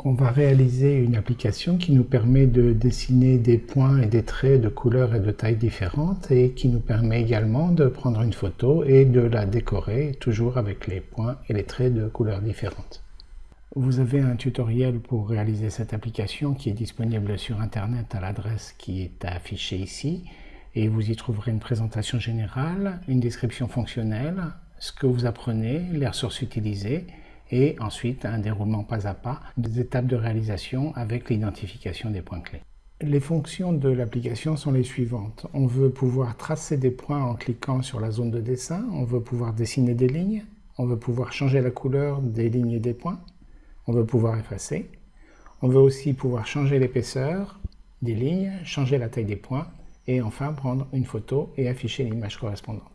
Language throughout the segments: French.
On va réaliser une application qui nous permet de dessiner des points et des traits de couleurs et de tailles différentes et qui nous permet également de prendre une photo et de la décorer toujours avec les points et les traits de couleurs différentes. Vous avez un tutoriel pour réaliser cette application qui est disponible sur internet à l'adresse qui est affichée ici et vous y trouverez une présentation générale, une description fonctionnelle, ce que vous apprenez, les ressources utilisées et ensuite un déroulement pas à pas des étapes de réalisation avec l'identification des points clés. Les fonctions de l'application sont les suivantes. On veut pouvoir tracer des points en cliquant sur la zone de dessin, on veut pouvoir dessiner des lignes, on veut pouvoir changer la couleur des lignes et des points, on veut pouvoir effacer, on veut aussi pouvoir changer l'épaisseur des lignes, changer la taille des points et enfin prendre une photo et afficher l'image correspondante.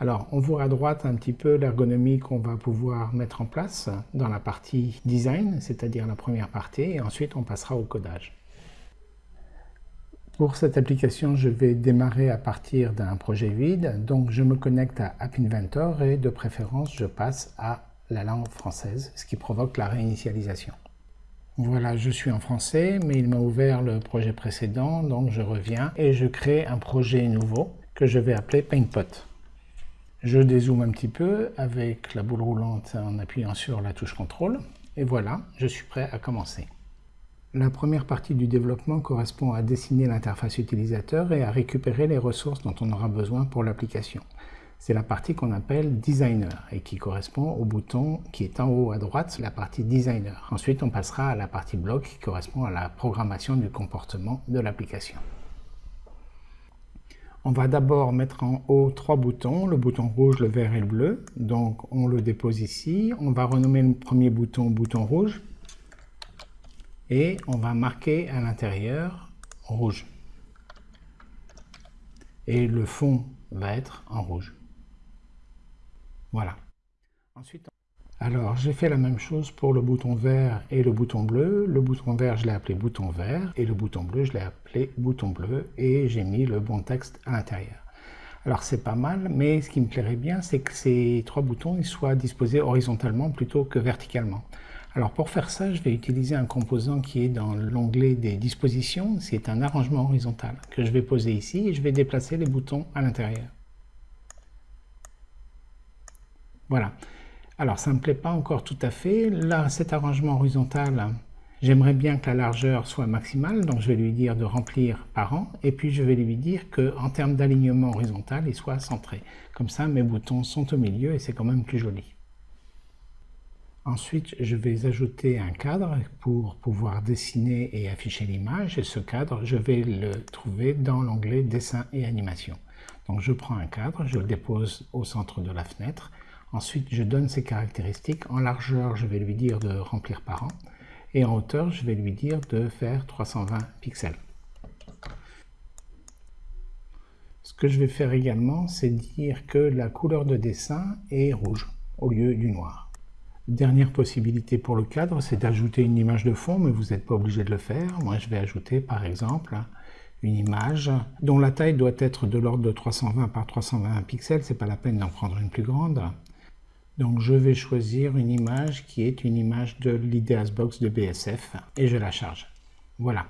Alors, on voit à droite un petit peu l'ergonomie qu'on va pouvoir mettre en place dans la partie design, c'est-à-dire la première partie, et ensuite on passera au codage. Pour cette application, je vais démarrer à partir d'un projet vide, donc je me connecte à App Inventor et de préférence je passe à la langue française, ce qui provoque la réinitialisation. Voilà, je suis en français, mais il m'a ouvert le projet précédent, donc je reviens et je crée un projet nouveau que je vais appeler PaintPot. Je dézoome un petit peu avec la boule roulante en appuyant sur la touche contrôle. Et voilà, je suis prêt à commencer. La première partie du développement correspond à dessiner l'interface utilisateur et à récupérer les ressources dont on aura besoin pour l'application. C'est la partie qu'on appelle Designer et qui correspond au bouton qui est en haut à droite, la partie Designer. Ensuite, on passera à la partie Bloc qui correspond à la programmation du comportement de l'application. On va d'abord mettre en haut trois boutons, le bouton rouge, le vert et le bleu. Donc on le dépose ici. On va renommer le premier bouton bouton rouge. Et on va marquer à l'intérieur rouge. Et le fond va être en rouge. Voilà. Alors, j'ai fait la même chose pour le bouton vert et le bouton bleu. Le bouton vert, je l'ai appelé bouton vert, et le bouton bleu, je l'ai appelé bouton bleu, et j'ai mis le bon texte à l'intérieur. Alors, c'est pas mal, mais ce qui me plairait bien, c'est que ces trois boutons soient disposés horizontalement plutôt que verticalement. Alors, pour faire ça, je vais utiliser un composant qui est dans l'onglet des dispositions. C'est un arrangement horizontal que je vais poser ici, et je vais déplacer les boutons à l'intérieur. Voilà. Alors, ça ne me plaît pas encore tout à fait. Là, cet arrangement horizontal, j'aimerais bien que la largeur soit maximale, donc je vais lui dire de remplir par an, et puis je vais lui dire qu'en termes d'alignement horizontal, il soit centré. Comme ça, mes boutons sont au milieu et c'est quand même plus joli. Ensuite, je vais ajouter un cadre pour pouvoir dessiner et afficher l'image. Et ce cadre, je vais le trouver dans l'onglet Dessin et animation. Donc je prends un cadre, je le dépose au centre de la fenêtre Ensuite, je donne ses caractéristiques. En largeur, je vais lui dire de remplir par an. Et en hauteur, je vais lui dire de faire 320 pixels. Ce que je vais faire également, c'est dire que la couleur de dessin est rouge au lieu du noir. Dernière possibilité pour le cadre, c'est d'ajouter une image de fond, mais vous n'êtes pas obligé de le faire. Moi, je vais ajouter, par exemple, une image dont la taille doit être de l'ordre de 320 par 320 pixels. C'est pas la peine d'en prendre une plus grande. Donc je vais choisir une image qui est une image de l'Ideasbox de BSF et je la charge. Voilà.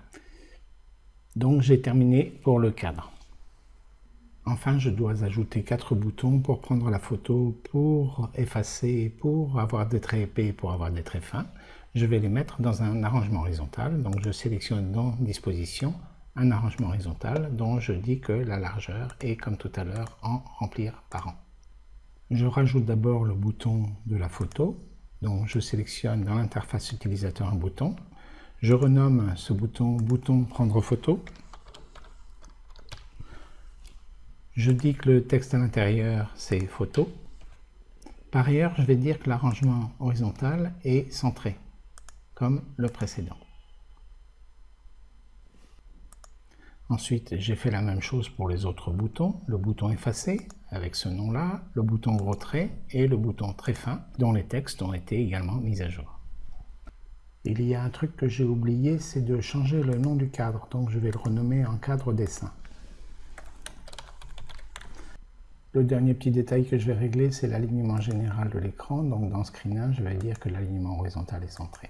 Donc j'ai terminé pour le cadre. Enfin, je dois ajouter quatre boutons pour prendre la photo, pour effacer, pour avoir des traits épais, pour avoir des traits fins. Je vais les mettre dans un arrangement horizontal. Donc je sélectionne dans Disposition un arrangement horizontal dont je dis que la largeur est comme tout à l'heure en remplir par an. Je rajoute d'abord le bouton de la photo. Donc je sélectionne dans l'interface utilisateur un bouton. Je renomme ce bouton « Bouton prendre photo ». Je dis que le texte à l'intérieur, c'est « Photo ». Par ailleurs, je vais dire que l'arrangement horizontal est centré, comme le précédent. Ensuite, j'ai fait la même chose pour les autres boutons. Le bouton effacer, avec ce nom-là, le bouton gros trait et le bouton très fin, dont les textes ont été également mis à jour. Il y a un truc que j'ai oublié, c'est de changer le nom du cadre. Donc je vais le renommer en cadre dessin. Le dernier petit détail que je vais régler, c'est l'alignement général de l'écran. Donc dans Screen 1, je vais dire que l'alignement horizontal est centré.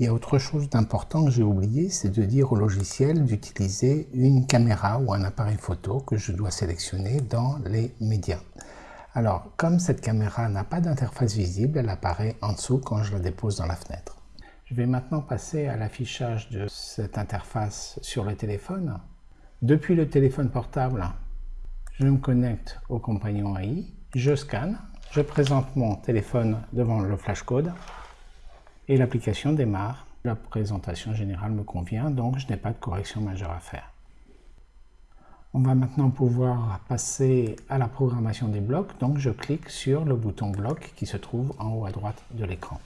Il y a autre chose d'important que j'ai oublié, c'est de dire au logiciel d'utiliser une caméra ou un appareil photo que je dois sélectionner dans les médias. Alors, comme cette caméra n'a pas d'interface visible, elle apparaît en dessous quand je la dépose dans la fenêtre. Je vais maintenant passer à l'affichage de cette interface sur le téléphone. Depuis le téléphone portable, je me connecte au compagnon AI, je scanne, je présente mon téléphone devant le flashcode et l'application démarre. La présentation générale me convient, donc je n'ai pas de correction majeure à faire. On va maintenant pouvoir passer à la programmation des blocs, donc je clique sur le bouton bloc qui se trouve en haut à droite de l'écran.